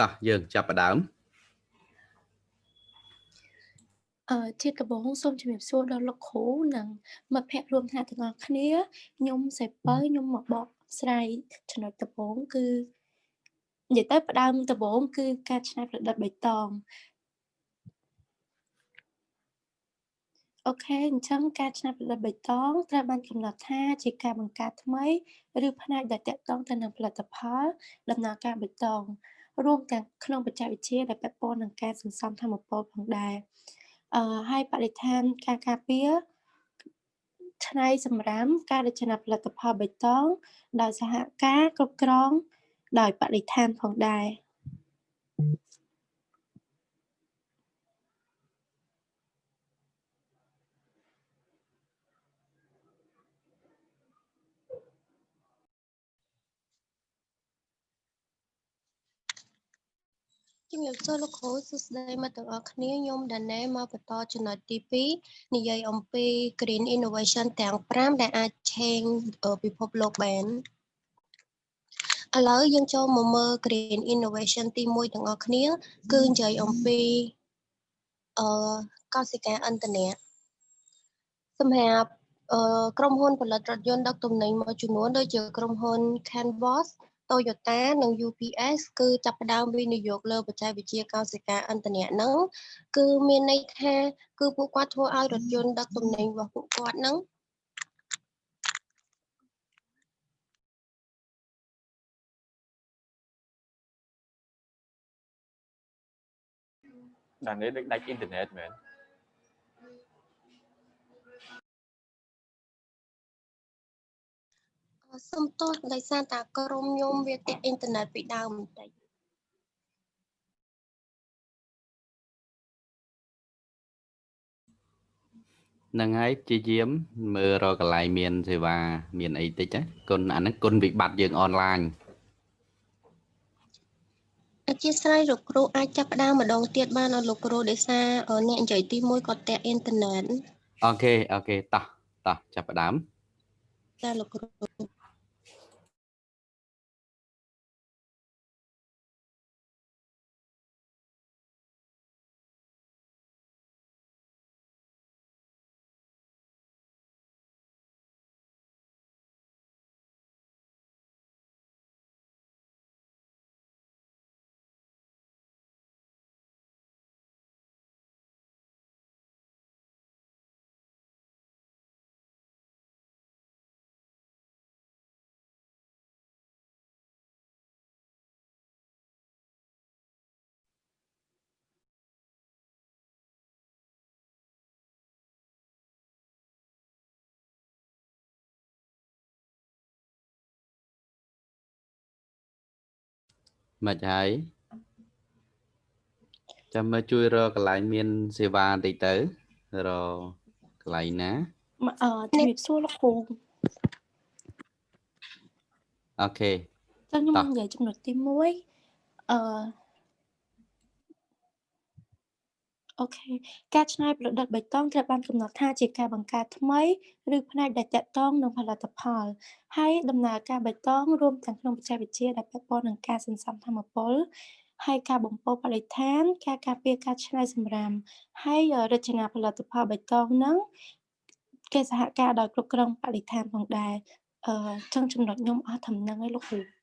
តោះយើងចាប់ផ្ដើមអឺជាដំបូងសូមជំរាបសួរដល់លោកគ្រូនិងមិត្តភ័ក្តិរួមថ្នាក់ទាំងអស់គ្នាខ្ញុំសេពៅខ្ញុំមកបកស្រាយចំណុចដំបូងគឺនិយាយទៅផ្ដើមដំបូងគឺការច្នៃប្រឌិតបៃតងអូខេអញ្ចឹងការច្នៃប្រឌិតបៃតងត្រូវបានកំណត់ថាជាការបង្កើតថ្មី ឬផ្នែកដែលតាក់ទងទៅនឹងផលិតផលដំណើរការបៃតង រួមទាំងក្នុងបច្ចេកវិទ្យាដែលពាក់ព័ន្ធនឹងការសន្សំធម្មពលផងដែរអឺហើយបរិស្ថានការការពារឆ្នៃសម្រាមការរចនាផលិតផលបៃតងដោយសហការគ្រប់គ្រងដោយបរិស្ថានផងដែរ ជំរាបសួរលោកគ្រូសួស្តីមិត្តទាំងអស់គ្នាខ្ញុំដាណេមកបន្តចំណុចទី2និយាយអំពី Green Innovation ទាំង5ដែលអាច change ពិភពលោកបានឥឡូវយើងចូលមកមើល Green Innovation ទី1ទាំងអស់គ្នាគឺនិយាយអំពីអឺកសិកាអន្តរជាតិសម្រាប់ក្រុមហ៊ុនផលិតរថយន្តដឹកទំនិញមួយចំនួនដូចជាក្រុមហ៊ុន Canvas Toyota និង UPS គឺចាប់ផ្ដើមវិនិយោគលើបច្ចេកវិទ្យាកោសិកាឥន្ធនៈហ្នឹងគឺមានន័យថាគឺពួកគាត់ធ្វើឲ្យរថយន្តដឹកទំនិញរបស់ពួកគាត់ហ្នឹងដល់នេះដូចដាច់អ៊ីនធឺណិតមែន សុំទោសដោយសារតែក្រុមខ្ញុំវាទាក់អ៊ីនធឺណិតពីដើមបន្តិចនឹងហើយព្យាយាមមើលរកកន្លែងមានសេវា មានអីតិចណាគុណអាហ្នឹងគុណវិបត្តិយើងអនឡាញអធិស្ឋានលោកគ្រូអាចចាប់ផ្ដើមម្ដងទៀតបានអត់លោកគ្រូដោយសារអ្នកនិយាយទី1គាត់តាក់អ៊ីនធឺណិតអូខេអូខេតោះតោះចាប់ផ្ដើមចាលោកគ្រូ មិនហើយចាំមើលជួយរកកន្លែងមាន សេវាបន្តិចទៅរកកន្លែងណាអឺជំរាបសួរលោកគ្រូអូខេចាំខ្ញុំនិយាយចំណុចទី1អឺ អូខេការច្នៃប្រឌិតបៃតងត្រូវបានកំណត់ថាជាការបង្កើតថ្មីឬផ្នែកដែលតាក់ទងនឹងផលិតផលហើយដំណើរការបៃតងរួមទាំងក្នុងបច្ចេកវិទ្យាដែលពាក់ព័ន្ធនឹងការសន្សំធម្មពលហើយការបំពុលបរិស្ថាន ការការពារការច្នៃសម្រាមហើយរចនាផលិតផលបៃតងហ្នឹងគេសហការដោយគ្រប់គ្រងបរិស្ថានផងដែរអឺចឹងចំណុចខ្ញុំអស់ត្រឹមហ្នឹងឯងលោកគ្រូ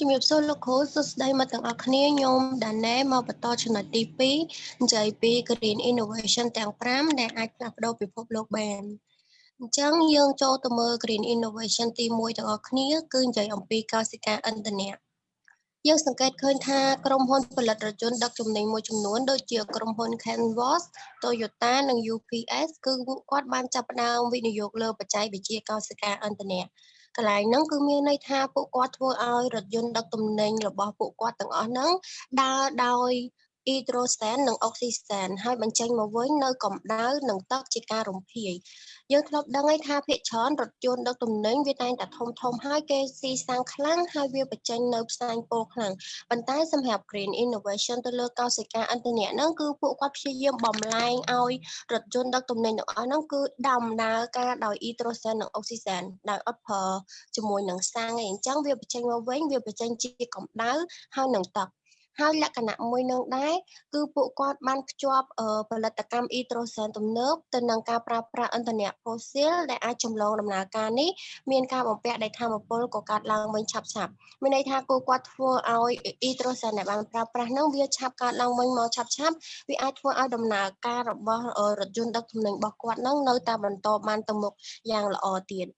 ជំរាបសួរលោកគ្រូសួស្តីមិត្តទាំងអស់គ្នាខ្ញុំដាណេមកបន្តចំណុចទី2និយាយពី Green Innovation ទាំង5ដែលអាចផ្លាស់ប្ដូរពិភពលោកបានអញ្ចឹងយើងចូលទៅមើល Green Innovation ទី1ទាំងអស់គ្នា គឺនិយាយអំពីកសិកាឥន្ធនៈយើងសង្កេតឃើញថាក្រុមហ៊ុនផលិតរថយន្តដឹកទំនិញមួយចំនួនដូចជាក្រុមហ៊ុន Canvas, Toyota និង UPS គឺពួកគាត់បានចាប់ផ្ដើមវិនិយោគលើបច្ចេកវិទ្យាកសិកាឥន្ធនៈ កន្លែងហ្នឹងគឺមានន័យថាពួកគាត់ធ្វើឲ្យរថយន្តដឹកទំនិញរបស់ពួកគាត់ទាំងអស់ហ្នឹងដើរដោយ អ៊ីដ្រូសែននិងអុកស៊ីសែនហើយបញ្ចេញមកវិញនៅកម្ដៅនិងទឹកជាការរំភាយយើងធ្លាប់ដឹងហើយថាភាគច្រើនរថយន្តដឹកទំនិញវាតែងតែធំធំហើយគេស៊ីសាំងខ្លាំងហើយវាបញ្ចេញនៅផ្សែងពុលខ្លាំងប៉ុន្តែសម្រាប់ Green Innovation ទៅលើកោសិកាឥន្ធនៈហ្នឹងគឺពួកគាត់ព្យាយាមបំលែងឲ្យរថយន្តដឹកទំនិញទាំងអស់ហ្នឹងគឺដំណើរការដោយអ៊ីដ្រូសែននិងអុកស៊ីសែនដោយអត់ប្រើជាមួយនឹងសាំងឯងអញ្ចឹងវាបញ្ចេញមកវិញវាបញ្ចេញជាកម្ដៅហើយនឹងទឹក ហើយលក្ខណៈមួយនឹងដែរគឺពួកគាត់បានភ្ជាប់ផលិតកម្មអ៊ីត្រូសែនទំនើបទៅនឹងការប្រើប្រាស់ឥន្ធនៈផូស៊ីលដែលអាចចម្លងដំណើរការនេះមានការបំពាក់ដោយធម្មពលកកើតឡើងវិញឆាប់ឆាប់មានន័យថាគូគាត់ធ្វើឲ្យអ៊ីត្រូសែនដែលបានប្រើប្រាស់នោះវាឆាប់កើតឡើងវិញមកឆាប់ឆាប់វាអាចធ្វើឲ្យដំណើរការរបស់រថយន្តដឹកទំនិញរបស់គាត់នឹងនៅតែបន្តបានទៅមុខយ៉ាងល្អទៀត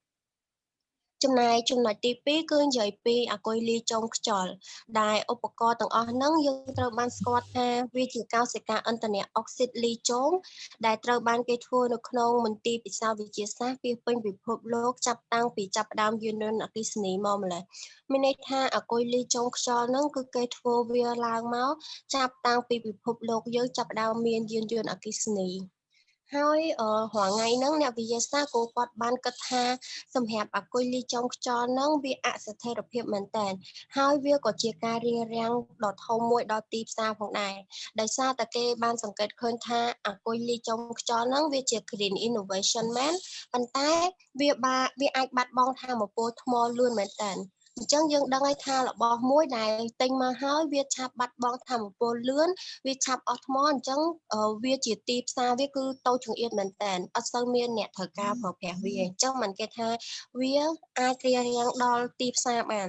ចំណែកចំណុចទី2គឺនិយាយពីអាគុយលីចុងខ្យល់ដែលឧបករណ៍ទាំងអស់ហ្នឹងយើងត្រូវបានស្គាល់ថាវាជាកោសិកាឥន្ធនៈអុកស៊ីតលីចុងដែលត្រូវបានគេធ្វើនៅក្នុងមន្ទីរពិសោធន៍វិទ្យាសាស្ត្រពីពេញពិភពលោកចាប់តាំងពីចាប់ផ្ដើមយានយន្តអគ្គិសនីមកម្ល៉េះមានន័យថាអាគុយលីចុងខ្យល់ហ្នឹងគឺគេធ្វើវាឡើងមកចាប់តាំងពីពិភពលោកយើងចាប់ផ្ដើមមានយានយន្តអគ្គិសនី ហើយរាល់ថ្ងៃហ្នឹងអ្នកវិទ្យាសាស្ត្រក៏គាត់បានគិតថាសម្រាប់អាគុយលីចុងខ្យល់ហ្នឹងវាអស្ថិរភាពមែនតើហើយវាក៏ជាការរៀបរៀងដ៏ធំមួយដល់ទីផ្សារផងដែរដោយសារតែគេបានសង្កេតឃើញថាអាគុយលីចុងខ្យល់ហ្នឹងវាជា green innovation មែនប៉ុន្តែវាបាវាអាចបាត់បង់ធម៌ពលថ្មលឿនមែនតើ អញ្ចឹងយើងដឹងហើយថារបស់មួយដែលទិញមកហើយវាឆាប់បាត់បង់ធម៌ពលលឿនវាឆាប់អស់ថ្មអញ្ចឹងវាជាទីផ្សារវាគឺតូចចង្អៀតមែនតើអត់សូវមានអ្នកត្រូវការប្រើប្រាស់វាអញ្ចឹងมันគេថាវាអាចរារាំងដល់ទីផ្សារបាន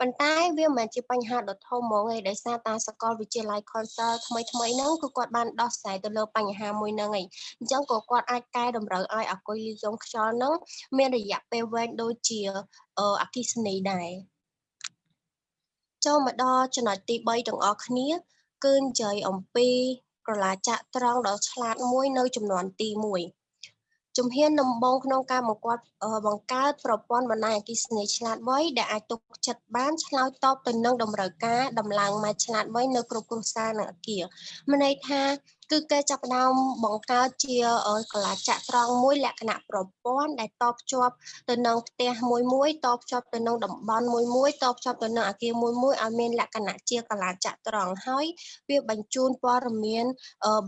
ប៉ុន្តែវាមិនមែនជាបញ្ហាដ៏ធំហ្មងឯងដោយសារតាសកលវិទ្យាល័យ Consult ថ្មីថ្មីហ្នឹងគឺគាត់បានដោះស្រាយទៅលើបញ្ហាមួយហ្នឹងឯងអញ្ចឹងក៏គាត់អាចកែតម្រូវឲ្យអគុយលីយ៉ុងខ្យល់ហ្នឹងមានរយៈពេលវែងដូចជាអគិសនីដែរចូលមកដល់ចំណុចទី3ទាំងអស់គ្នា គឺនិយាយអំពីក្រឡាចាក់ត្រង់ដ៏ឆ្លាតមួយនៅចំនួនទី1 ជំហានដំបូងក្នុងការបង្កើតបង្កើតប្រព័ន្ធបណ្ដាញអគ្គិសនីឆ្លាតវៃដែលអាចទុកចិត្តបានឆ្លើយតបទៅនឹងតម្រូវការដំឡើងម៉ែត្រឆ្លាតវៃនៅគ្រប់គ្រួសារនិងអគារមានន័យថា គឺគេចាប់ផ្ដើមបង្កើតជាកលាចក្រត្រង់មួយលក្ខណៈប្រព័ន្ធដែលតបភ្ជាប់ទៅនឹងផ្ទះមួយមួយតបភ្ជាប់ទៅនឹងតំបន់មួយមួយតបភ្ជាប់ទៅនឹងអគារមួយមួយឲ្យមានលក្ខណៈជាកលាចក្រត្រង់ហើយវាបញ្ជូនព័ត៌មាន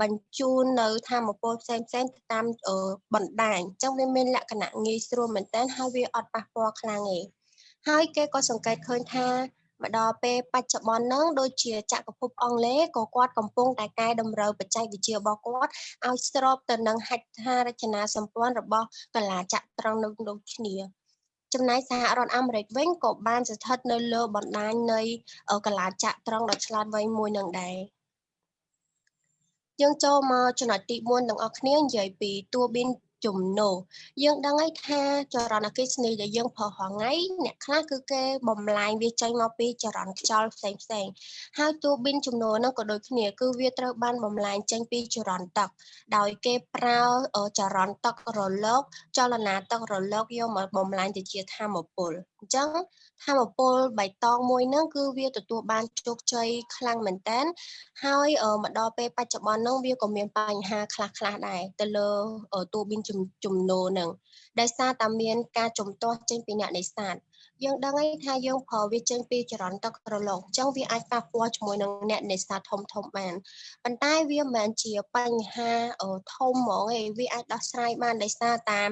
បញ្ជូននៅធម្មពលផ្សេងផ្សេងទៅតាមបណ្ដាញអញ្ចឹងវាមានលក្ខណៈងាយស្រួលមែនតើហើយវាអត់ប៉ះពាល់ខ្លាំងទេហើយគេក៏សង្កេតឃើញថា មកដល់ពេលបច្ចុប្បន្នហ្នឹងដូចជាចក្រភពអង់គ្លេសក៏គាត់កំពុងតែកែតម្រូវបច្ចេកវិទ្យារបស់គាត់ឲ្យស្របទៅនឹងហេដ្ឋារចនាសម្ព័ន្ធរបស់កលាចក្រត្រង់នៅដូចគ្នាចំណែកសហរដ្ឋអាមេរិកវិញក៏បានស្ថិតនៅលើបណ្ដាញនៃកលាចក្រត្រង់ដ៏ឆ្លាតវៃមួយនឹងដែរយើងចូលមកចំណុចទី4ទាំងអស់គ្នានិយាយពីតួប៊ីន ចំណូលយើងដឹងហើយថាចរន្តអគ្គិសនីដែលយើងប្រើរាល់ថ្ងៃអ្នកខ្លះគឺគេបំលែងវាចេញមកពីចរន្តខ្យល់ផ្សេងផ្សេងហើយតួប៊ីនចំនួនហ្នឹងក៏ដូចគ្នាគឺវាត្រូវបានបំលែងចេញពីចរន្តទឹក ដោយគេប្រើចរន្តទឹករលកចលនាទឹករលកយកមកបំលែងទៅជាធម្មពលអញ្ចឹងធម្មពលបៃតងមួយហ្នឹងគឺវាទទួលបានជោគជ័យខ្លាំងមែនតើហើយមកដល់ពេលបច្ចុប្បន្នហ្នឹងវាក៏មានបញ្ហាខ្លះខ្លះដែរទៅលើតួប៊ីនជំនោនឹងដោយសារតែមានការជំទាស់ចេញពីអ្នកនេសាទយើងដឹងហើយថាយើងប្រើវាចេញពីចរន្តទឹករលកអញ្ចឹងវាអាចប៉ះពាល់ជាមួយនឹងអ្នកនេសាទធំធំបានប៉ុន្តែវាមិនមែនជាបញ្ហាធំហ្មងឯងវាអាចដោះស្រាយបានដោយសារតាម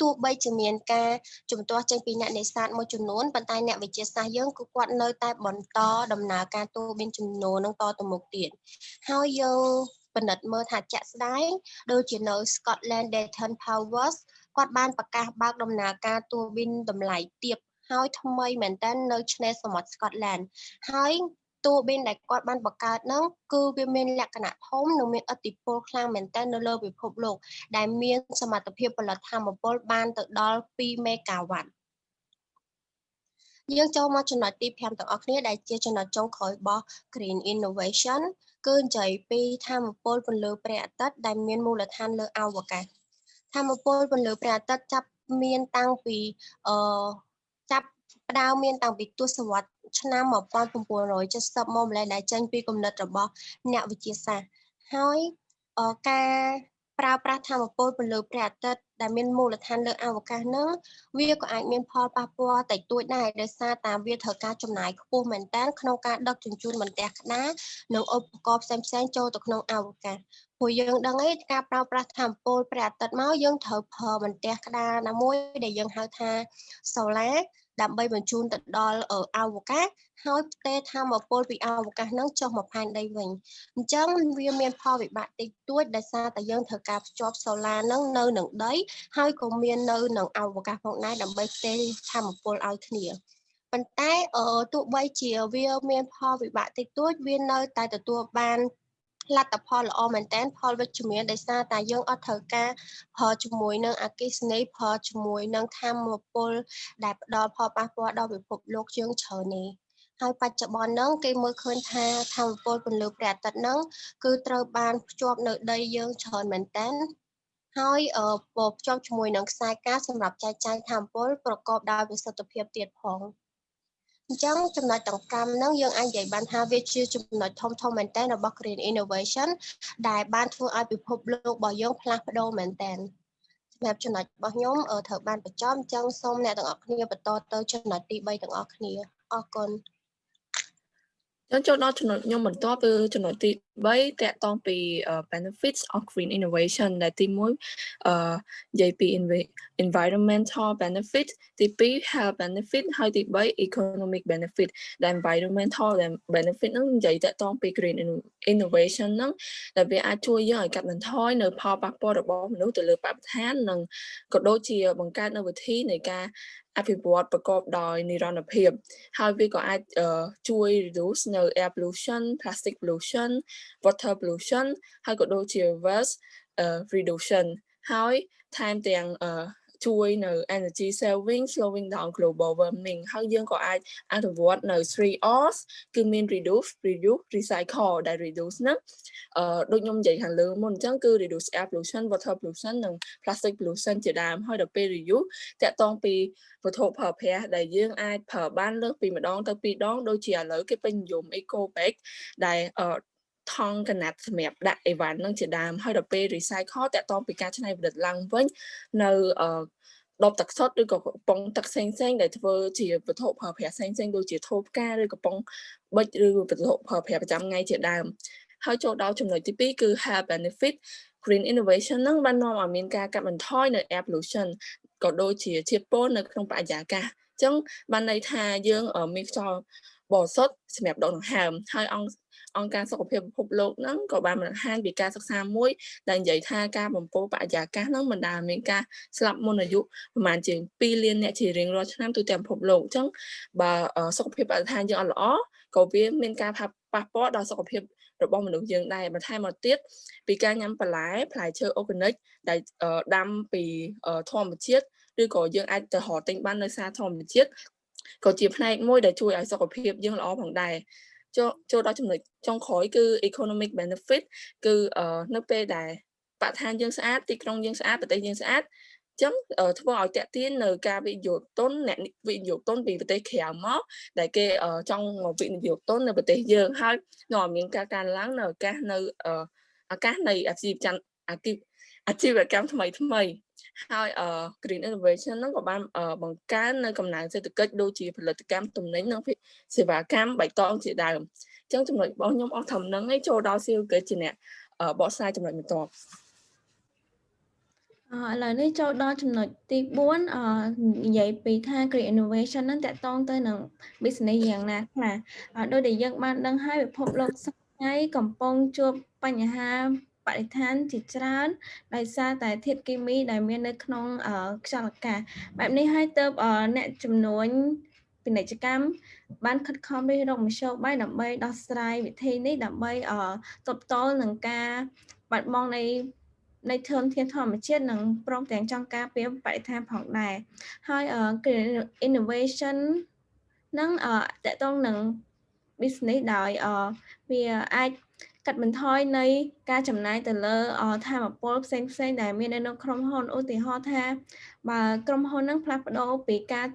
ទោះបីជាមានការជំទាស់ចេញពីអ្នកនេសាទមួយចំនួនប៉ុន្តែអ្នកវិទ្យាសាស្ត្រយើងគឺគាត់នៅតែបន្តដំណើរការទូមានចំនួននឹងតទៅមុខទៀតហើយយើងពិនិត្យមើលថាជាក់ស្ដែងដូចជានៅ Scotland Dayton Powers គាត់បានប្រកាសបើកដំណើរការទូប៊ីនតម្លៃទាបហើយថ្មីមែនតើនៅឆ្នេរសមុទ្រ Scotland ហើយ តួប៊ីនដែលគាត់បានបង្កើតហ្នឹងគឺវាមានលក្ខណៈធំនិងមានឥទ្ធិពលខ្លាំងមែនទែននៅលើពិភពលោក ដែលមានសមត្ថភាពផលិតធម៌ពលបានទៅដល់2មេហ្គាវ៉ាត់យើងចូលមកចំណុចទី5ទាំងអស់គ្នាដែលជាចំណុចចុងក្រោយរបស់ Green Innovation គឺនិយាយពីធម៌ពលពន្លឺព្រះអាទិត្យដែលមានមូលដ្ឋានលើអវកាសធម៌ពលពន្លឺព្រះអាទិត្យចាប់មានតាំងពីអឺចាប់ ផ្ដើមមានតាំងពីទសវត្សរ៍ឆ្នាំ1970មកម្លេះដែលចេញពីគំនិតរបស់អ្នកវិទ្យាសាស្ត្រហើយអឺការប្រើប្រាស់ធម្មពលពន្លឺព្រះអាទិត្យ ដែលមានមូលដ្ឋានលើអវកាសនឹងវាក៏អាចមានផលប៉ះពាល់តិចតួចដែរដោយសារតែវាត្រូវការចំណាយខ្ពស់មែនតើក្នុងការដឹកជញ្ជូនបន្ទះក្តារនិងឧបករណ៍ផ្សេងៗចូលទៅក្នុងអវកាសព្រោះយើងដឹងឯងការប្រើប្រាស់ធម្មពលព្រះអាទិត្យមកយើងត្រូវប្រើបន្ទះក្តារណាមួយដែលយើងហៅថា solar ដើម្បីបញ្ជូនទៅដល់អវកាសហើយផ្ទេរធម្មពលពីអវកាសហ្នឹងចុះមកផែនដីវិញអញ្ចឹងវាមានផលវិបាកតិចតួចដោយសារតែយើងត្រូវការភ្ជាប់សូឡាហ្នឹងនៅនឹងដីហើយក៏មាននៅនឹងអវកាសផងដែរដើម្បីផ្ទេរធម្មពលឲ្យគ្នាប៉ុន្តែអឺទោះបីជាវាមានផលវិបាកតិចតួចវានៅតែទទួលបានលទ្ធផលល្អមែនតើផលវិជ្ជមានដោយសារតែយើងអត់ត្រូវការផលជាមួយនឹងអកិសនីផលជាមួយនឹងធម្មពលដែលផ្ដល់ផលប៉ះពាល់ដល់ពិភពលោកយើងច្រើននេះហើយបច្ចុប្បន្នហ្នឹងគេមើលឃើញថាធម្មពលពន្លឺព្រះអាទិត្យហ្នឹងគឺត្រូវបានភ្ជាប់នៅដីយើងច្រើនមែនតើ ហើយអឺភ្ជាប់ជាមួយនឹងខ្សែកាសម្រាប់ចែកចាយធម្មពលប្រកបដោយប្រសិទ្ធភាពទៀតផង។អញ្ចឹងចំណុចទាំង5ហ្នឹងយើងអាចនិយាយបានថាវាជាចំណុចធំធំមែនតើរបស់ Green Innovation ដែលបានធ្វើឲ្យពិភពលោករបស់យើងផ្លាស់ប្ដូរមែនតើសម្រាប់ចំណុចរបស់ខ្ញុំត្រូវបានបញ្ចប់អញ្ចឹងសូមអ្នកទាំងអស់គ្នាបន្តទៅចំណុចទី3ទាំងអស់គ្នាអរគុណចឹងចូលដល់ចំណុចខ្ញុំបន្ទាប់គឺចំណុចទី 3តកតងពី benefits of green innovation ដែលទី1អឺនិយាយពី environmental benefit ទី2 health benefit ហើយទី3 economic benefit ដែល environmental benefit ហ្នឹងនិយាយតកតងពី green innovation ហ្នឹងដែលវាអាចជួយយើងឲ្យកាត់បន្ថយនៅផលប៉ះពាល់របស់មនុស្សទៅលើបរិស្ថាននិងក៏ដូចជាបង្កើតនៅវិធីនៃការអភិវឌ្ឍប្រកបដោយនិរន្តរភាពហើយវាក៏អាចជួយ reduce នៅ air pollution plastic pollution water pollution ហើយក៏ដូចជា waste reduction ហើយថែមទាំងជួយនៅ energy saving slowing down global warming ហើយយើងក៏អាចអនុវត្តនៅ 3Rs គឺមាន reduce reduce recycle ដែល reduce ហ្នឹងអឺដូចខ្ញុំនិយាយខាងលើមុនអញ្ចឹងគឺ reduce air pollution water pollution និង plastic pollution ជាដើមហើយដល់ពេល reuse តកតងពីវត្ថុប្រើប្រាស់ដែលយើងអាចប្រើបានលើសពីម្ដងទៅពីរដងដូចជាឥឡូវគេពេញនិយម eco bag ដែល ថង់កណាត់សម្រាប់ដាក់អីវ៉ាន់នឹងជាដើមហើយដល់ពេល recycle តកតងពីការច្នៃប្រឌិតឡើងវិញនៅដបទឹកសុទ្ធឬក៏កំប៉ុងទឹកផ្សេងផ្សេងដែលធ្វើជាវត្ថុប្រើប្រាស់ផ្សេងផ្សេងដូចជាថូផ្កាឬកំប៉ុងប៊ិចឬវត្ថុប្រើប្រាស់ប្រចាំថ្ងៃជាដើមហើយចូលដល់ចំណុចទី2គឺ health benefit green innovation នឹងបាននាំឲ្យមានការកាត់បន្ថយនៅ air pollution ក៏ដូចជាជាតិពុលនៅក្នុងបរិយាកាសអញ្ចឹងបានន័យថាយើងមានខ្យល់បរិសុទ្ធសម្រាប់ដកដង្ហើមហើយអង្គ អង្គការសុខភាពពិភពលោកហ្នឹងក៏បានបង្ហាញពីការសិក្សាមួយដែលនិយាយថាការបំពុលបរិយាកាសហ្នឹងមិនដែលមានការស្លាប់មុនអាយុប្រហែលជា2លានអ្នកជារៀងរាល់ឆ្នាំទូទាំងពិភពលោកអញ្ចឹងបើសុខភាពបរិស្ថានយើងអត់ល្អក៏វាមានការប៉ះពាល់ដល់សុខភាពរបស់មនុស្សយើងដែរបន្ថែមមកទៀតពីការញ៉ាំបន្លែផ្លែឈើអូហ្គានិកដែលដាំពីធម្មជាតិឬក៏យើងអាចទៅរកទិញបាននៅផ្សារធម្មជាតិក៏ជាផ្នែកមួយដែលជួយឲ្យសុខភាពយើងល្អផងដែរ ចូលចូលដល់ចំណុចចុងក្រោយគឺ economic benefit គឺនៅពេលដែលបរិស្ថានយើងស្អាតទីក្រុងយើងស្អាតប្រទេសយើងស្អាតចឹងធ្វើឲ្យតាក់ទាញនៅការវិនិយោគទុនអ្នកវិនិយោគទុនពីប្រទេសក្រៅមកដែលគេចង់មកវិនិយោគទុននៅប្រទេសយើងហើយនាំឲ្យមានការកើនឡើងនៅឱកាសនៅឱកាសនៃអាជីវកម្មអាជីវ កម្មថ្មីថ្មីហើយ Green Innovation ហ្នឹងក៏បានបង្កើននៅកំណើនសេដ្ឋកិច្ចដូចជាផលិតកម្មទំនិញនិងសេវាកម្មបៃតងជាដើមអញ្ចឹងចំណុចរបស់ខ្ញុំអស់ត្រឹមហ្នឹងឯងចូលដល់ស៊ីលគឺជាអ្នកបកស្រាយចំណុចបន្ទាប់អឥឡូវនេះចូលដល់ចំណុចទី4អនិយាយពីថា Green Innovation ហ្នឹងតកតងទៅនឹង business យ៉ាងណាខ្លះដោយដែលយើងបានដឹងហើយពិភពលោកសប្តាហ៍កំពុងជួបបញ្ហា បរិស្ថានជាច្រើនដោយសារតែធាតុគីមីដែលមាននៅក្នុងខ្យល់អាកាសបែបនេះហើយទៅអ្នកចំនួនពាណិជ្ជកម្មបានខិតខំរិះរកមធ្យោបាយដើម្បីដោះស្រាយវិធីនេះដើម្បីទប់ទល់នឹងការបាត់បង់នៃនៃធនធានធម្មជាតិនិងព្រមទាំងចង់ការពារបរិស្ថានផងដែរហើយ innovation នឹងតកតងនឹង business ដោយវាអាច កាត់បន្ថយនៃការចំណាយទៅលើធម៌ពលផ្សេងផ្សេងដែលមាននៅក្នុងក្រុមហ៊ុនឧទាហរណ៍ថាបើក្រុមហ៊ុននឹងផ្លាស់ប្ដូរពីការ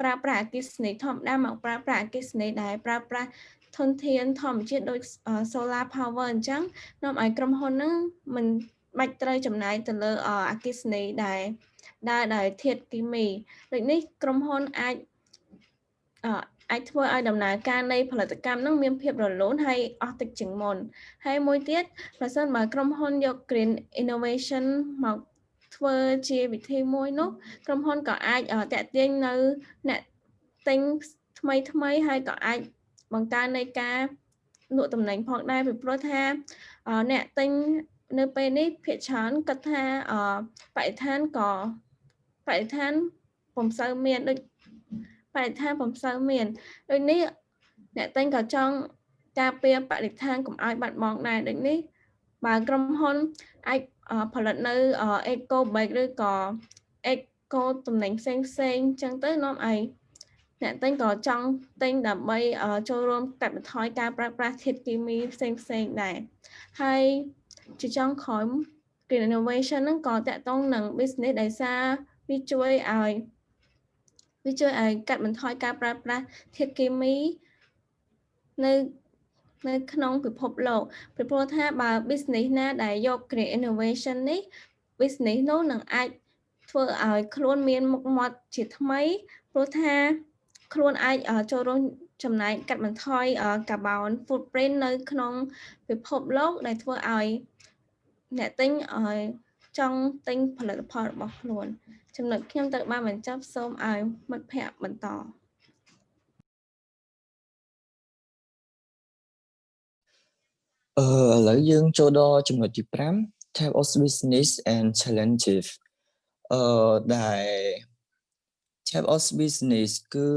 ប្រើប្រាស់អគ្គិសនីធម្មតាមកប្រើប្រាស់អគ្គិសនីដែលប្រើប្រាស់ធនធានធម្មជាតិដូច solar power អញ្ចឹងនាំឲ្យក្រុមហ៊ុនហ្នឹងមិនបាច់ត្រូវចំណាយទៅលើអគ្គិសនីដែលដើរដោយធាតុគីមីដូចនេះក្រុមហ៊ុនអាច អាចធ្វើឲ្យដំណើរការនៃផលិតកម្មនឹងមានភាពរលូនហើយអស់ទឹកជាងមុនហើយមួយទៀតប្រសិនបើក្រុមហ៊ុនយក green innovation មកធ្វើជាវិធីមួយនោះក្រុមហ៊ុនក៏អាចតាក់ទាញនៅអ្នកទិញថ្មីថ្មីហើយក៏អាចបង្កើននៃការលក់តំណែងផងដែរពីព្រោះថាអ្នកទិញនៅពេលនេះភាគច្រើនគិតថាបរិស្ថានក៏បរិស្ថានពុំសូវមានដូច បរិស្ថានពុំសូវមានដូចនេះអ្នកទិញក៏ចង់ការពារបរិស្ថានកុំឲ្យបាត់បង់ដែរដូចនេះបើក្រុមហ៊ុនអាចផលិតនៅ eco bag ឬក៏ eco តំណែងផ្សេងផ្សេងអញ្ចឹងទៅនាំឲ្យអ្នកទិញក៏ចង់ទិញដើម្បីចូលរួមកាត់បន្ថយការប្រើប្រាស់ធាតុគីមីផ្សេងផ្សេងដែរហើយជាចុងក្រោយ Green Innovation ហ្នឹងក៏តកតងនឹង business ដែលសារវាជួយឲ្យ វាជួយឲ្យកាត់បន្ថយការប្រើប្រាស់ធាតុគីមីនៅនៅក្នុងពិភពលោកពីព្រោះថាបើ business ណាដែលយក Green Innovation នេះ business នោះនឹងអាចធ្វើឲ្យខ្លួនមានមុខមាត់ជាថ្មីព្រោះថាខ្លួនអាចចូលរួមចំណាយកាត់បន្ថយ carbon footprint នៅក្នុងពិភពលោកដែលធ្វើឲ្យអ្នកទិញឲ្យ ចង់ទិញផលិតផលរបស់ខ្លួនចំណុចខ្ញុំត្រូវបានបញ្ចប់សូមឲ្យមិត្តភ័ក្តិបន្តអឺឥឡូវយើងចូលដល់ចំណុចទី5 type of business and challenges អឺដែល type of business គឺ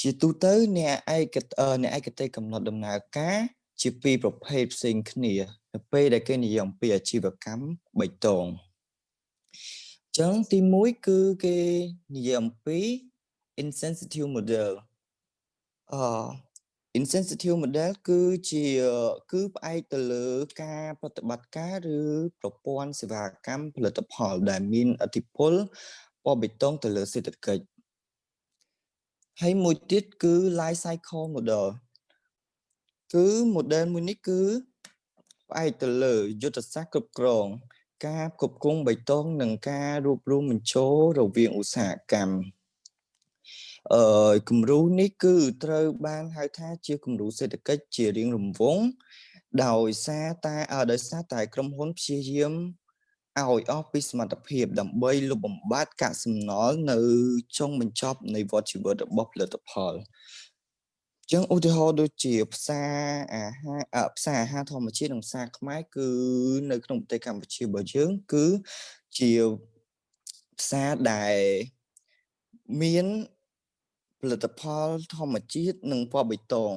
ជាទូទៅអ្នកឯកអ្នកឯកទេសកំណត់ដំណើរការ ជាពីរប្រភេទផ្សេងគ្នា នៅពេលដែលគេនិយាយអំពីអាជីវកម្មបៃតងអញ្ចឹងទី1គឺគេនិយាយអំពី insensitive model អឺ insensitive model គឺជាគឺផ្អែកទៅលើការប្រតិបត្តិការឬប្រព័ន្ធសេវាកម្មផលិតផលដែលមានឥទ្ធិពលពណ៌បេតុងទៅលើសេដ្ឋកិច្ចហើយមួយទៀតគឺ life cycle model គឺ model មួយនេះគឺ ផ្អែកទៅលើយុទ្ធសាស្ត្រគ្រប់គ្រង ការគ្រប់គ្រងបៃតងនិងការរួបរวมបញ្ចូលរវាងឧស្សាហកម្មអឺគំរូនេះគឺត្រូវបានហៅថាជាគំរូសេដ្ឋកិច្ចជារៀងរង្វង់ដោយសារតែដោយសារតែក្រុមហ៊ុនព្យាយាមឲ្យអស់ពីសមត្ថភាពដើម្បីលុបបំបាត់កាកសំណល់នៅចុងបញ្ចប់នៃវដ្តជីវិតរបស់ផលិតផល ចឹងឧទាហរណ៍ដូចជាផ្សារអាហារផ្សារអាហារធម្មជាតិនិងផ្សារខ្មែរគឺនៅក្នុងប្រទេសកម្ពុជារបស់យើងគឺជាផ្សារដែលមានផលិតផលធម្មជាតិនិងពណ៌បៃតង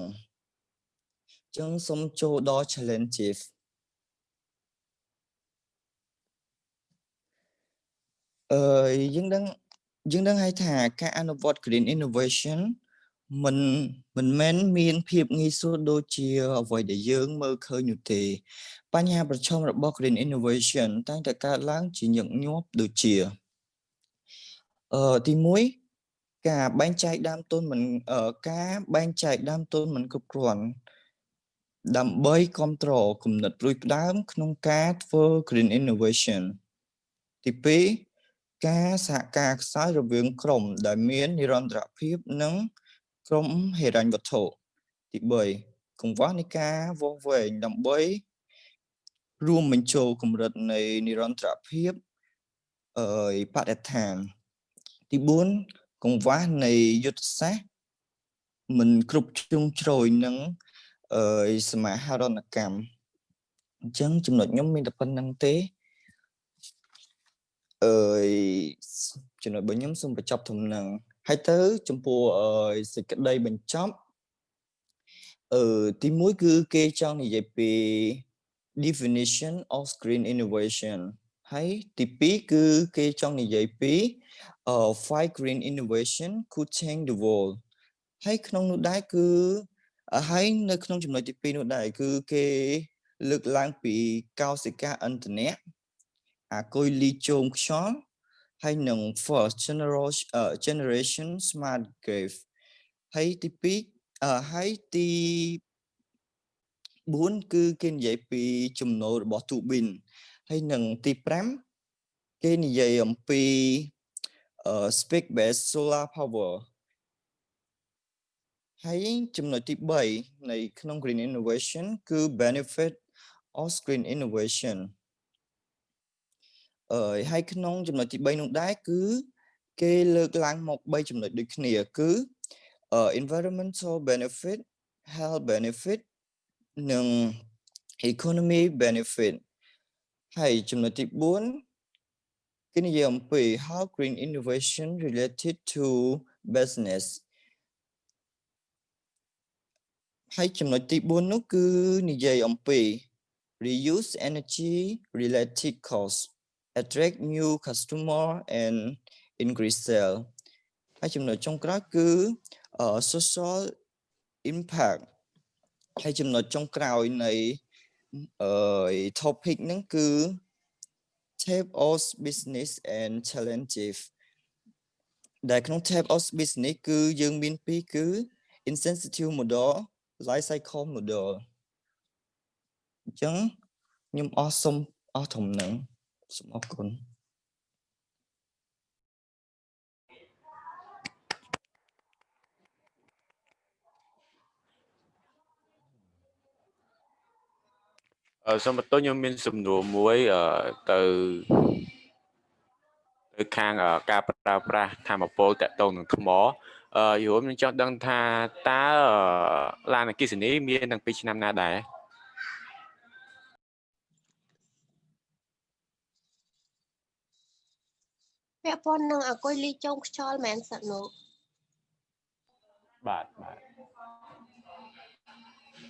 ចឹងសូមចូលដល់ challenges អឺយើងដឹងយើងដឹងហើយថាការអនុវត្ត green innovation មិនមិនមែនមានភាពងាយស្រួលដូចជាអ្វីដែលយើងមើលឃើញនោះទេ បញ្ហាប្រឈមរបស់ green innovation តែងតែកើតឡើងជាញឹកញាប់ដូចជាអឺទី1ការបែងចែកដើមទុនមិនការបែងចែកដើមទុនមិនគ្រប់គ្រាន់ដើម្បីគ្រប់គ្រងគំនិតរួចផ្ដើម ក្នុងការធ្វើ green innovation ទី2ការសហការខ្សោយរវាងក្រុមដែលមាននិរន្តរភាពនិង ក្រុមហិរញ្ញវត្ថុទី3កង្វះនៃការវាស់វែងដើម្បីរួមបញ្ចូលកម្រិតនៃនិរន្តរភាពអឺបរិស្ថានទី4កង្វះនៃយុទ្ធសាស្ត្រមិនគ្រប់ជ្រុងជ្រោយនឹងអឺសមាហរណកម្មអញ្ចឹងចំណុចខ្ញុំមានតែប៉ុណ្្នឹងទេអឺចំណុចរបស់ខ្ញុំសូមបញ្ចប់ត្រឹមហ្នឹង ហើយទៅចំពោះសេចក្តីបញ្ចប់អឺទី1គឺគេចង់និយាយពី definition of screen innovation ហើយទី2គឺគេចង់និយាយពី uh five green innovation could change the world ហើយក្នុងនោះដែរគឺហើយនៅក្នុងចំណុចទី2នោះដែរគឺគេលើកឡើងពីកោសិកាអន្តនៈអាគុយលីជោមខ្យល់ ហើយនឹង first generation អឺ generation smart graph ហើយទី2អឺហើយទី4គឺគេនិយាយពីចំណូលរបស់ Tubin ហើយនឹងទី5គេនិយាយអំពីអឺ speak based solar power ហើយចំណុចទី3នៃក្នុង green innovation គឺ benefit of green innovation អឺ ហើយក្នុងចំណុចទី3នោះដែរគឺគេលើកឡើងមក3ចំណុចដូចគ្នាគឺ environmental benefit health benefit និង economy benefit ហើយចំណុចទី4គេនិយាយអំពី how green innovation related to business ហើយចំណុចទី4នោះគឺនិយាយអំពី reuse energy related cost attract new customer and increase sale ហើយចំណុចចុងក្រោយគឺ social impact ហើយចំណុចចុងក្រោយនៃអឺ topic ហ្នឹងគឺ type of business and challenges ដែលក្នុង type of business គឺយើងមានពីរគឺ insensitive model life cycle model អញ្ចឹងខ្ញុំអស់សុំអស់ធំហ្នឹង សូមអរគុណអឺសូមបន្ទោសខ្ញុំមានសំណួរមួយអឺទៅទៅខាងអឺការប្រើប្រាស់ធម្មពលតកតងនឹងថ្មអឺយល់ខ្ញុំចង់ដឹងថាតើអឺឡានអគ្គិសនីមានតាំងពីឆ្នាំណាដែរ ពាក់ព័ន្ធនឹងអគុយលីចុងខ្យល់មែនសិននោះបាទបាទ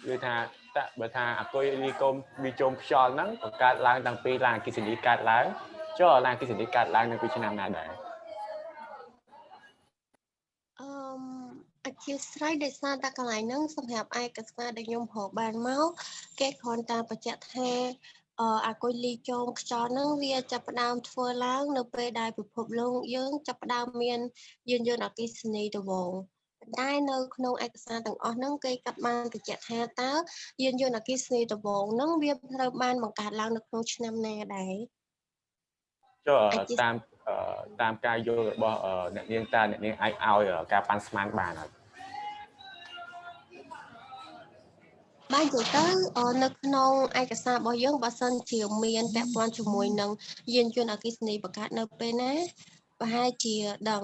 គឺថាតើបើថាអគុយលីកុំវាជុំខ្យល់ហ្នឹងបង្កើតឡើងតាំងពីឡានអគ្គិសនីកើតឡើងចុះឡានអគ្គិសនីកើតឡើងនៅពីឆ្នាំណាដែរអឺមអធិស្ឋានដោយសារតែកន្លែងហ្នឹងសម្រាប់ឯកសារដែលខ្ញុំរកបានមកគេគ្រាន់តែបញ្ជាក់ថា អឺអាគុយលីចោមខ្យល់ហ្នឹងវាចាប់ផ្ដើមធ្វើឡើងនៅពេលដែលពិភពលោកយើងចាប់ផ្ដើមមានយានយន្តអគ្គិសនីដំបូងប៉ុន្តែនៅក្នុងឯកសារទាំងអស់ហ្នឹងគេកាត់បានបញ្ជាក់ថាតើយានយន្តអគ្គិសនីដំបូងហ្នឹងវាត្រូវបានបង្កើតឡើងនៅក្នុងឆ្នាំណាដែរចុះអាចជាតាមអឺតាមការយល់របស់អឺអ្នកនាងតើអ្នកនាងអាចឲ្យអឺការប៉ាន់ស្មានបានអត់ បាទនិយាយទៅអឺនៅក្នុងឯកសាររបស់យើងបើសិនជាមានពាក់ព័ន្ធជាមួយនឹងយានយន្តអគ្គិសនីបង្កើតនៅពេលណាប្រហែលជាដឹង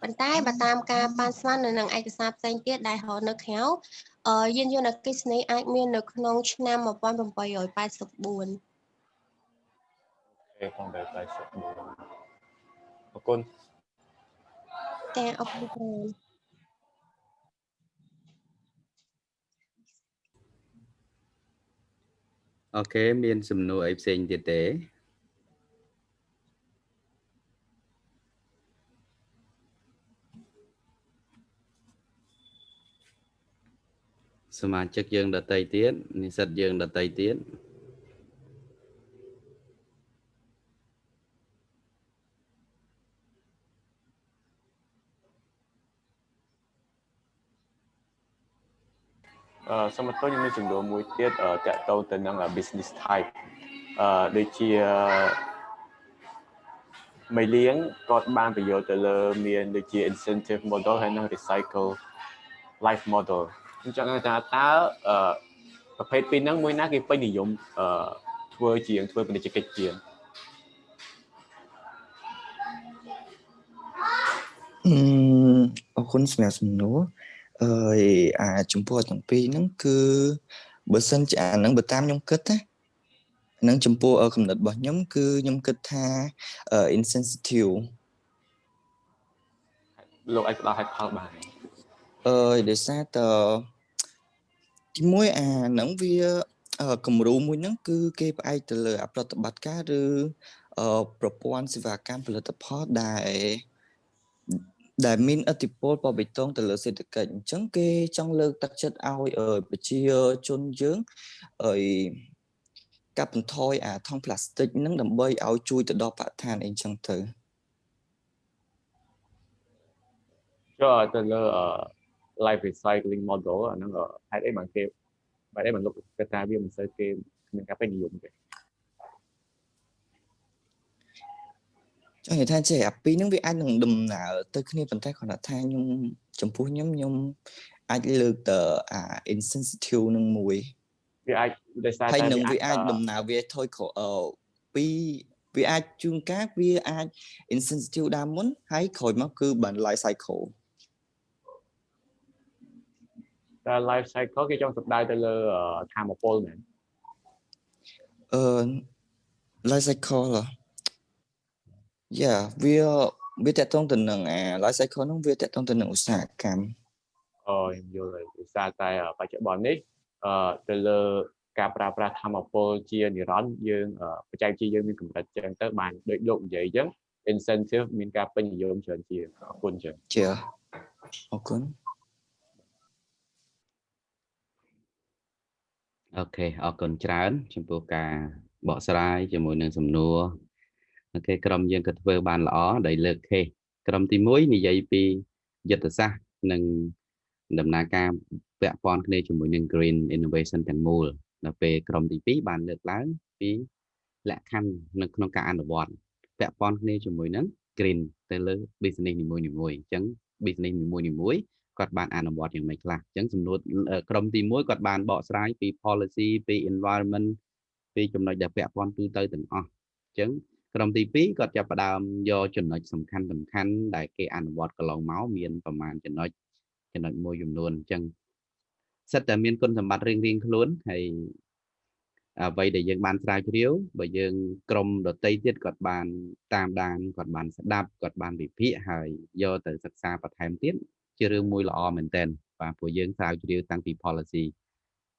ប៉ុន្តែបើតាមការប៉ាន់ស្មាននៅនឹងឯកសារផ្សេងទៀតដែលរកនៅក្រៅអឺយានយន្តអគ្គិសនីអាចមាននៅក្នុងឆ្នាំ1884គេផងដែរ84អរគុណតែអរគុណច្រើន អូខេមាន សំណួរអីផ្សេងទៀតទេសមាជិកយើងដតីទៀតនិស្សិតយើងដតីទៀត អឺសូមបន្ទោសខ្ញុំមានចំនួនមួយទៀតអឺតកតងទៅនឹង business type អឺដូចជាមេលៀងគាត់បានប្រយោជន៍ទៅលើមានដូចជា incentive model ហើយនិង recycle life model ខ្ញុំចង់ដឹងថាតើអឺប្រភេទពីរហ្នឹងមួយណាគេពេញនិយមអឺធ្វើជាងធ្វើពាណិជ្ជកិច្ចជាងអឺអរគុណសម្រាប់សំណួរអឺ អាចំពោះទាំងពីរហ្នឹងគឺបើសិនជាអាហ្នឹងបើតាមខ្ញុំគិតណាហ្នឹងចំពោះអឺកំណត់របស់ខ្ញុំគឺខ្ញុំគិតថាអឺ insensitive លោកអាចផ្ដល់ហេតុផលបានអឺដោយសារតទីមួយអាហ្នឹងវាអឺគំរូមួយហ្នឹងគឺគេផ្អែកទៅលើអប្រតិបត្តិការឬអឺប្រព័ន្ធសេវាកម្មផលិតផលដែល ដែលមានឥទ្ធិពលបបិទងទៅលើសេដ្ឋកិច្ចអញ្ចឹងគេចង់លើកទឹកចិត្តឲ្យប្រជាជនយើងឲ្យកាត់បន្ថយអាថង់ផ្លាស្ទិកហ្នឹងដើម្បីឲ្យជួយទៅដល់បរិស្ថានអីចឹងទៅចូលទៅលើ life recycling model អាហ្នឹងហេតុអីបានគេបែរឯងមិនលុបកថាវាមិនសូវគេមានការពេញនិយមទេ ចង់និយាយថាចេះអាពីរហ្នឹងវាអាចនឹងដំណើរទៅគ្នាប៉ុន្តែគ្រាន់តែថាខ្ញុំចំពោះខ្ញុំខ្ញុំអាចលើកទៅអា insensitive នឹងមួយវាអាចដោយសារហើយតែនឹងវាអាចអឺដំណើរវាថយក្រោយអឺពីវាអាចជួនកាលវាអាច insensitive ដើមមុនហើយក្រោយមកគឺបាន life cycle តែ life cycle គេចង់សំដៅទៅលើអឺធម្មពលមែនអឺ life cycle ហ៎ Yeah វាវាតកតងទៅនឹងអា life cycle ហ្នឹងវាតកតងទៅនឹងឧស្សាហកម្មអឺខ្ញុំយល់ហើយដោយសារតែអឺបច្ចុប្បន្ននេះអឺទៅលើការប្រើប្រាស់ធម្មពលជានិរន្តរ៍យើងអឺបច្ចេកវិទ្យាយើងមានកម្រិតចឹងទៅបានដូចលោកនិយាយចឹង incentive មានការពេញនិយមច្រើនជាងអរគុណចឹងជាអរគុណអូខេអរគុណច្រើន ចំពោះការបកស្រាយជាមួយនឹងសំណួរ អូខេក្រុមយើងក៏ធ្វើបានល្អដែលលើកខេសក្រុមទី1និយាយពីយុទ្ធសាស្ត្រនិងដំណើរការពាក់ព័ន្ធគ្នាជាមួយនឹង green innovation ទាំងមូលដល់ពេលក្រុមទី2បានលើកឡើងពីលក្ខខណ្ឌនៅក្នុងការអនុវត្តពាក់ព័ន្ធគ្នាជាមួយនឹង green ទៅលើ business នីមួយៗអញ្ចឹង business នីមួយៗគាត់បានអនុវត្តយ៉ាងម៉េចខ្លះអញ្ចឹងសំណួរអឺក្រុមទី1គាត់បានបកស្រាយពី policy ពី environment ពីចំណុចដែលពាក់ព័ន្ធទូទៅទាំងអស់អញ្ចឹង ក្រុមទី2គាត់ចាប់ផ្ដើមយកចំណុចសំខាន់សំខាន់ដែលគេអនុវត្តកន្លងមកមានប្រមាណចំណុចចំណុចមួយចំនួនអញ្ចឹងសិតតែមានគុណសម្បត្តិរៀងៗខ្លួនហើយអ្វីដែលយើងបានស្រាវជ្រាវបើយើងក្រុមដតីទៀតគាត់បានតាមដានគាត់បានស្ដាប់គាត់បានវិភាគហើយយកទៅសិក្សាបន្ថែមទៀតជារឿងមួយល្អមែនតើបាទព្រោះយើងស្រាវជ្រាវតាំងពី policy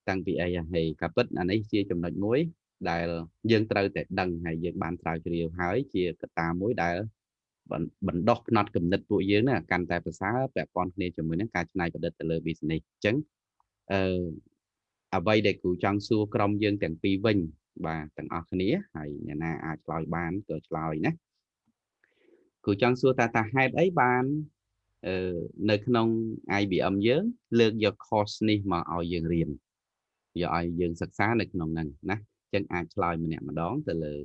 តាំងពីអីហើយកាពិតអានេះជាចំណុចមួយ ដែលយើងត្រូវតែដឹងហើយយើងបានស្រាវជ្រាវហើយជាកត្តាមួយដែលបណ្បណ្ដោះផ្នត់គំនិតពួកយើងណាកាន់តែប្រសើរពាក់ព័ន្ធគ្នាជាមួយនឹងការច្នៃប្រឌិតទៅលើ business អញ្ចឹងអឺអ្វីដែលគ្រូចង់សួរក្រុមយើងទាំងពីរវិញបាទទាំងអស់គ្នាហើយអ្នកណាអាចឆ្លើយបានក៏ឆ្លើយណាគ្រូចង់សួរថាតើហេតុអីបានអឺនៅក្នុង IBM យើងលើកយក course នេះមកឲ្យយើងរៀនយកឲ្យយើងសិក្សានៅក្នុងហ្នឹងណា ចឹងអាចឆ្លើយម្នាក់ម្ដងទៅលើ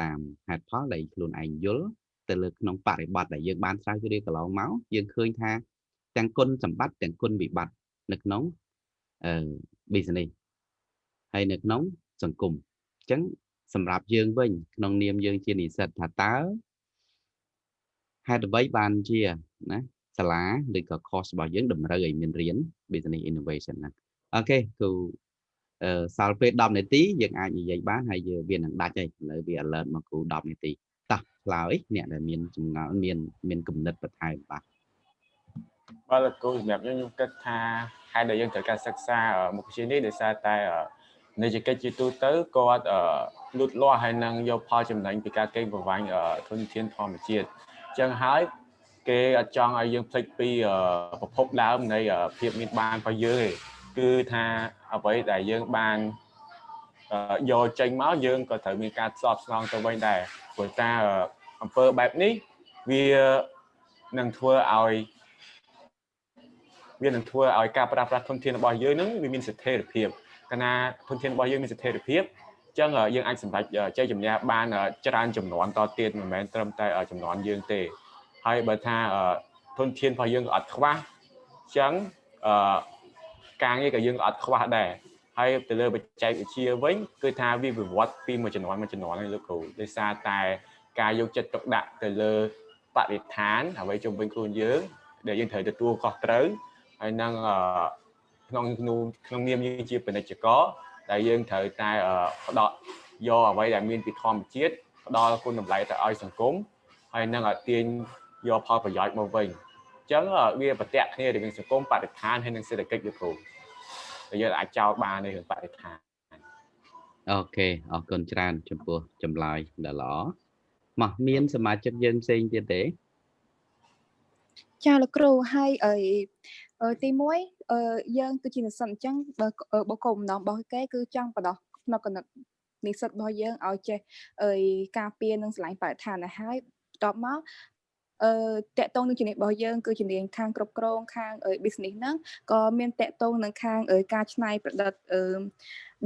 តាមហេតុផលដែលខ្លួនឯងយល់ទៅលើក្នុងបរិបត្តិដែលយើងបានស្រាវជ្រាវកន្លងមកយើងឃើញថាទាំងគុណសម្បត្តិទាំងគុណវិបត្តិនៅក្នុងអឺ business ហើយនៅក្នុងសង្គមអញ្ចឹងសម្រាប់យើងវិញ ក្នុងនាមយើងជានិស្សិតថាតើហេតុអ្វីបានជាណាសាលាឬក៏ course របស់យើងតម្រូវឲ្យមានរៀន business innovation ហ្នឹងអូខេគ្រូអឺ សល់ពេល10នាទីយើងអាចនិយាយបានហើយយើងវានឹងដាច់ហើយឥឡូវវា alert មកគ្រូ10នាទីតោះឆ្លើយអ្នកដែលមានចម្ងល់មានមានគំនិតបន្ថែមបាទបាទលោកគ្រូសម្រាប់ខ្ញុំខ្ញុំគិតថាហេតុដែលយើងត្រូវការសិក្សាអឺមុខវិជ្ជានេះដោយសារតែអឺនិច្ចកិច្ចជាទូទៅគាត់អឺលូតលាស់ហើយនឹងយកផលចំណេញពីការកេងប្រវ័ញ្ចអឺធនធានធម្មជាតិអញ្ចឹងហើយគេអត់ចង់ឲ្យយើងភ្លេចពីអឺប្រភពដើមនៃអឺភាពមានបានរបស់យើងទេគឺថា អ្វីដែលយើងបានអឺយកចេញមកយើងក៏ត្រូវមានការស្បស្នងទៅវិញដែរព្រោះតាអឺអំពើបែបនេះវានឹងធ្វើឲ្យវានឹងធ្វើឲ្យការប្រើប្រាស់ធនធានរបស់យើងនឹងវាមានស្ថិរភាពកាលណាធនធានរបស់យើងមានស្ថិរភាពអញ្ចឹងយើងអាចសម្រេចជ័យជំនះបានច្រើនចំនួនតទៀតមិនមែនត្រឹមតែចំនួនយើងទេហើយបើថាធនធានរបស់យើងក៏អត់ខ្វះអញ្ចឹងអឺ ការងារក៏យើងក៏អត់ខ្វះដែរហើយទៅលើបច្ចេកវិទ្យាវិញគឺថាវាវិវត្តពីមួយចំនួនមួយចំនួនហ្នឹងលោកគ្រូដោយសារតែការយកចិត្តទុកដាក់ទៅលើបរិស្ថានអ្វីជុំវិញខ្លួនយើងដែលយើងត្រូវទទួលខុសត្រូវហើយនឹងក្នុងក្នុងក្នុងនាមយើងជាពាណិជ្ជករដែលយើងត្រូវតែផ្ដោតយកអ្វីដែលមានពីធម្មជាតិផ្ដល់គុណតម្លៃទៅឲ្យសង្គមហើយនឹងទាញយកផលប្រយោជន៍មកវិញអញ្ចឹងវាប្រតិគ្នារវាងសង្គមបរិស្ថានហើយនិងសេដ្ឋកិច្ចលោកគ្រូដែលយើងអាចចោទបាននៅក្នុងបរិស្ថានអូខេអរគុណច្រើន ចំពោះចម្លើយដ៏ល្អមកមាន សមាជិកយើងផ្សេងទៀតទេចាលោកគ្រូហើយអីអឺទី1អឺយើងគឺជានិស្សិតអញ្ចឹងបើបកគោលបំណងរបស់គេគឺចង់បដោះផ្នែកកណិតនិស្សិតរបស់យើងឲ្យចេះអីការពារនិងឆ្លាញ់បរិស្ថានឲ្យហើយបន្ទាប់មក អឺតកតងនឹងជំនាញរបស់យើងគឺជំនាញខាងគ្រប់គ្រងខាង business ហ្នឹងក៏មានតកតងនឹងខាងការច្នៃប្រឌិតអឺ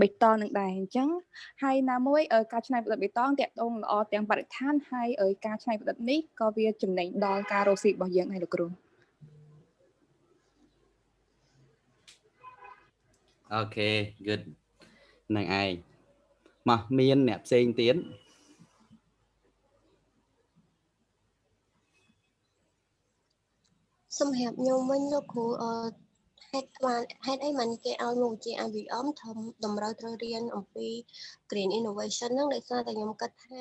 បេតងនឹងដែរអញ្ចឹងហើយណាមួយការច្នៃប្រឌិតបេតងតកតងល្អទាំងបរិស្ថានហើយការច្នៃប្រឌិតនេះក៏វាចំណេញដល់ការរកស៊ីរបស់យើងដែរលោកគ្រូអូខេ good នឹងឯងមកមានអ្នកផ្សេងទៀត សម្រាប់ខ្ញុំវិញលោកគ្រូអឺហេតុបានហេតុអីមិនគេឲ្យមុខវិជ្ជា IBM ធំតម្រូវត្រូវរៀនអំពី Green Innovation ហ្នឹងដោយសារតែខ្ញុំគិតថា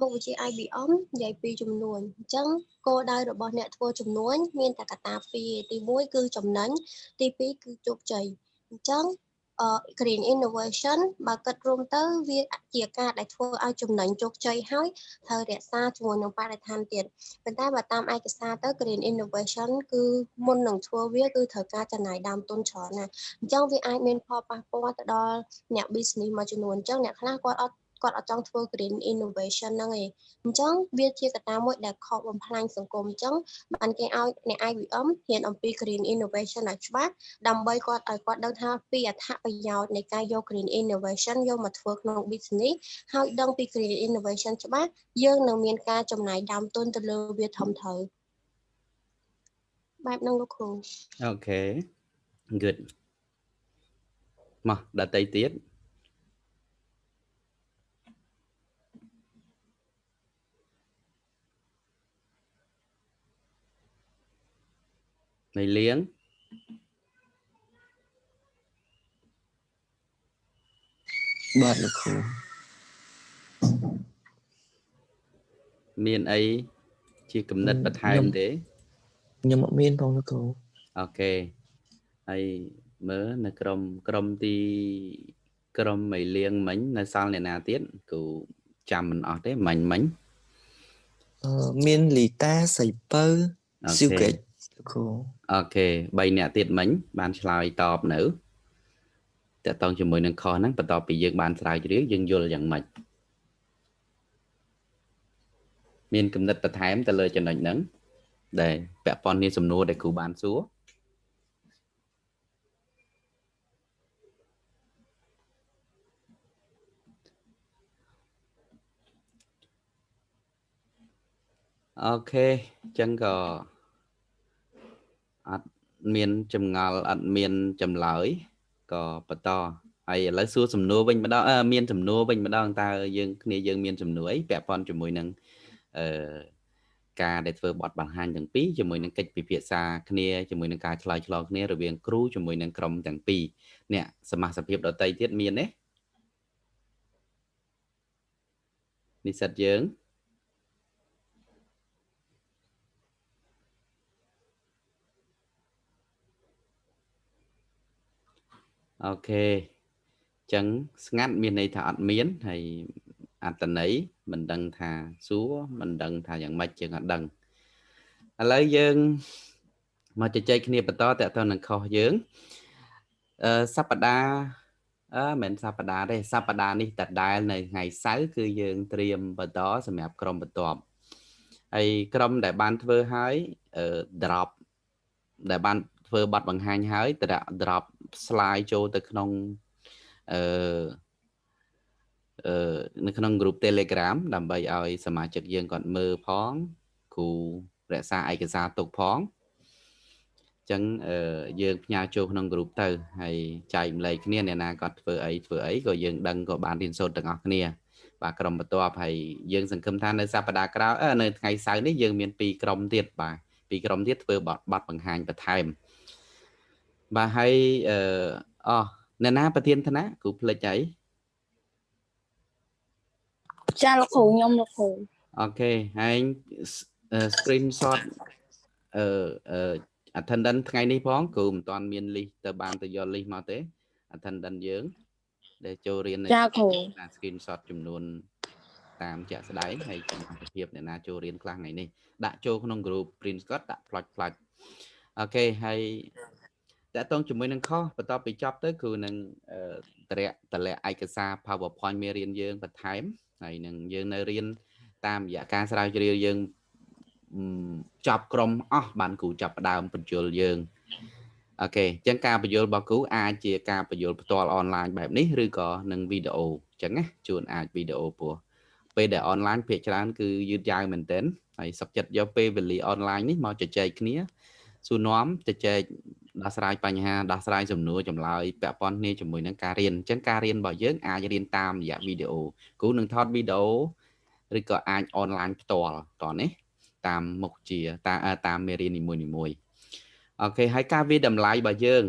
មុខវិជ្ជា IBM និយាយពីចំនួនអញ្ចឹងគោលដៅរបស់អ្នកធ្វើចំនួន មានតែកត្តាពីរទី1គឺចំណេញទី2គឺជោគជ័យអញ្ចឹង green innovation បើគិតរួមទៅវាជាការដែលធ្វើឲ្យចំណេញជោគជ័យហើយត្រូវរក្សាជាមួយនឹងបរិស្ថានទៀតប៉ុន្តែបើតាមឯកសារទៅ green innovation គឺមុននឹងធ្វើវាគឺត្រូវការចំណាយដើមទុនច្រើនណាស់អញ្ចឹងវាអាចមានផលប៉ះពាល់ទៅដល់អ្នក business មួយចំនួនអញ្ចឹងអ្នកខ្លះគាត់អត់ គាត់អត់ចង់ធ្វើ green innovation ហ្នឹងឯងអញ្ចឹងវាជាកត្តាមួយដែលខកបំផ្លាញសង្គមអញ្ចឹងបានគេឲ្យអ្នក IBM ហ៊ានអំពី green innovation ឲ្យច្បាស់ដើម្បីគាត់ឲ្យគាត់ដឹងថាពីអត្ថប្រយោជន៍នៃការយក green innovation យកមកធ្វើក្នុង business ហើយដឹងពី green innovation ច្បាស់យើងនឹងមានការចំណាយដើមទុនទៅលើវាធំធៅបែបហ្នឹងលោកគ្រូអូខេ good មកដតៃទៀត នៃលៀងបាទលោកគ្រូមានអីជាគំនិតបន្ថែមទេខ្ញុំអត់មានផងលោកគ្រូអូខេហើយមើលនៅក្រុមក្រុមទីក្រុមមីលៀងមិញនៅសល់អ្នកណាទៀតគូចាំមិនអស់ទេមិញមិញអឺមានលីតាសៃពៅស៊ី វកេចគ្រូអូខេ3អ្នកទៀតមិញបានឆ្លើយតបនៅតកតងជាមួយនឹងខុសហ្នឹងបន្ទាប់ពីយើងបានស្រាវជ្រាវយើងយល់យ៉ាងម៉េចមានគំនិតបន្ថែមទៅលើចំណុចហ្នឹងដែលពាក់ព័ន្ធនេះសំណួរដែលគ្រូបានសួរអូខេអញ្ចឹងក៏ អត់មានចម្ងល់អត់មានចម្លើយក៏បន្តហើយឥឡូវសួរសំណួរវិញម្ដងមានសំណួរវិញម្ដងតើយើងគ្នាយើងមានសំណួរអីពាក់ព័ន្ធជាមួយនឹងអឺការដែលធ្វើបទបង្ហាញទាំងពីរជាមួយនឹងកិច្ចពិភាក្សាគ្នាជាមួយនឹងការឆ្លើយឆ្លងគ្នារវាងគ្រូជាមួយនឹងក្រុមទាំងពីរអ្នកសមាជិកភាពដតីទៀតមានទេនិស្សិតយើង អូខេអញ្ចឹងស្ងាត់មានន័យថាអត់មានហើយអត្តន័យមិនដឹងថាសួរមិនដឹងថាយ៉ាងម៉េចយើងអត់ដឹងឥឡូវយើងមកជជែកគ្នាបន្តតទៅនឹងខុសយើងអឺសប្តាហ៍អឺមិនសប្តាហ៍ទេសប្តាហ៍នេះតដែលនៅថ្ងៃសៅរ៍គឺយើងត្រៀមបន្តសម្រាប់ក្រុមបន្ទាប់ហើយក្រុមដែលបានធ្វើហើយអឺ drop ដែលបាន ធ្វើប័ណ្ណបង្ហាញហើយត drop slide ចូលទៅក្នុងអឺអឺនៅក្នុង group Telegram ដើម្បីឲ្យសមាជិកយើងគាត់មើលផងគ្រូរក្សាឯកសារទុកផងអញ្ចឹងអឺយើងផ្ញើចូលក្នុង group ទៅហើយចែកម្លែកគ្នាអ្នកណាគាត់ធ្វើអីធ្វើអីក៏យើងដឹងក៏បានរៀនសូត្រទាំងអស់គ្នា បាទក្រុមបន្ទាប់ហើយយើងសង្ឃឹមថានៅសប្តាហ៍ក្រោយនៅថ្ងៃសៅរ៍នេះយើងមាន2ក្រុមទៀតបាទពីរក្រុមទៀតធ្វើបទបង្ហាញបន្ថែម បាទហើយអឺអស់អ្នកណាប្រធានឋានៈគ្រូភ្លេចអីចាលោកគ្រូខ្ញុំលោកគ្រូអូខេហើយ screenshot អឺអឺ attendance ថ្ងៃនេះផងគ្រូមិនទាន់មាន list ទៅបានទៅយក list មកទេ attendance យើងដែលចូលរៀនចាគ្រូ screenshot ចំនួន តាមជាក់ស្ដែងហើយចំណាយភាពអ្នកណាចូលរៀនខ្លះថ្ងៃនេះដាក់ចូលក្នុង group print scot ដាក់ plot plot អូខេហើយ តកតងជាមួយនឹងខុសបន្ទាប់ពីចប់ទៅគឺនឹងតរៈតលាក់ឯកសារ PowerPoint មេរៀនយើងបន្ថែមហើយនឹងយើងនៅរៀនតាមរយៈការស្រាវជ្រាវយើងចប់ក្រុមអស់បានគ្រូចាប់ផ្ដើមបញ្យលយើងអូខេអញ្ចឹងការបញ្យលរបស់គ្រូអាចជាការបញ្យលផ្ទាល់អនឡាញបែបនេះឬក៏នឹងវីដេអូអញ្ចឹងណាជួនអាចវីដេអូពោះពេលដែលអនឡាញភាគច្រើនគឺយឺតយ៉ាវមែនទែនហើយសុខចិត្តយកពេលវេលាអនឡាញនេះមកជជែកគ្នាសួរនាំជជែក ដោះស្រាយបញ្ហាដោះស្រាយសំណួរចម្លើយពាក់ព័ន្ធគ្នាជាមួយនឹងការរៀនអញ្ចឹងការរៀនរបស់យើងអាចរៀនតាមរយៈវីដេអូគ្រូនឹងថតវីដេអូឬក៏អាចអនឡាញផ្ទាល់តោះនេះតាមមុខជាតាមតាមមេរៀននីមួយៗអូខេហើយការវាតម្លៃរបស់យើង